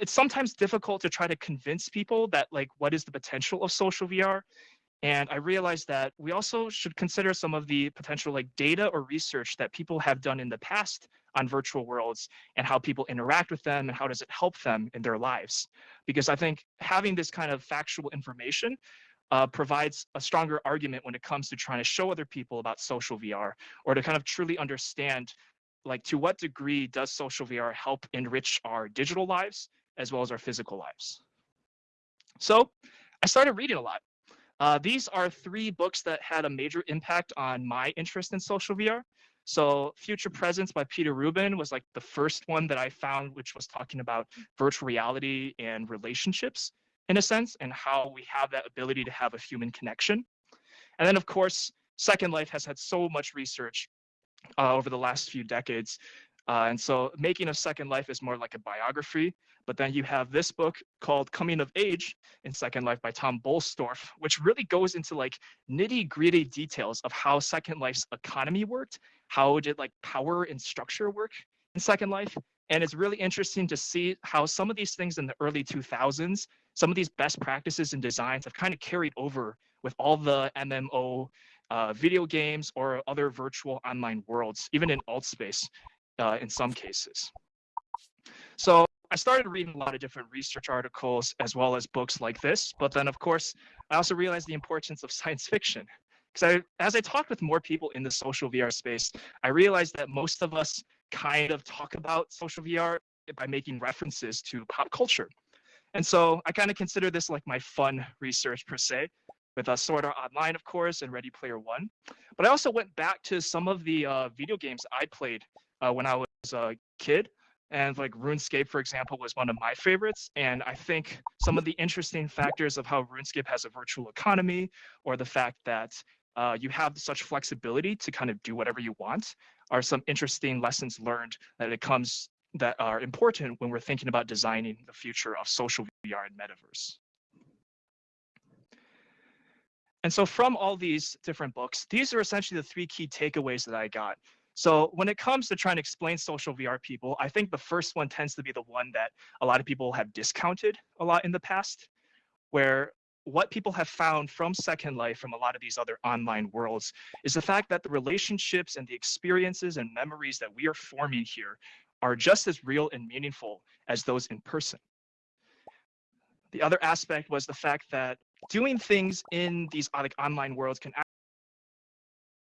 it's sometimes difficult to try to convince people that like what is the potential of social VR. And I realized that we also should consider some of the potential like data or research that people have done in the past on virtual worlds and how people interact with them and how does it help them in their lives. Because I think having this kind of factual information uh, provides a stronger argument when it comes to trying to show other people about social VR or to kind of truly understand like to what degree does social VR help enrich our digital lives as well as our physical lives. So I started reading a lot. Uh, these are three books that had a major impact on my interest in social VR. So Future Presence by Peter Rubin was like the first one that I found, which was talking about virtual reality and relationships in a sense, and how we have that ability to have a human connection. And then of course, Second Life has had so much research uh, over the last few decades. Uh, and so Making of Second Life is more like a biography, but then you have this book called Coming of Age in Second Life by Tom Boellstorff, which really goes into like nitty gritty details of how Second Life's economy worked, how did like power and structure work in Second Life. And it's really interesting to see how some of these things in the early 2000s, some of these best practices and designs have kind of carried over with all the MMO uh, video games or other virtual online worlds, even in Altspace uh, in some cases. So I started reading a lot of different research articles as well as books like this. But then, of course, I also realized the importance of science fiction. Because as I talked with more people in the social VR space, I realized that most of us kind of talk about social VR by making references to pop culture. And so I kind of consider this like my fun research per se, with a Sword Art Online, of course, and Ready Player One. But I also went back to some of the uh, video games I played uh, when I was a kid. And like RuneScape, for example, was one of my favorites. And I think some of the interesting factors of how RuneScape has a virtual economy, or the fact that uh, you have such flexibility to kind of do whatever you want, are some interesting lessons learned that it comes that are important when we're thinking about designing the future of social VR and metaverse. And so from all these different books, these are essentially the three key takeaways that I got. So when it comes to trying to explain social VR people, I think the first one tends to be the one that a lot of people have discounted a lot in the past, where what people have found from Second Life, from a lot of these other online worlds, is the fact that the relationships and the experiences and memories that we are forming here are just as real and meaningful as those in person. The other aspect was the fact that doing things in these like online worlds can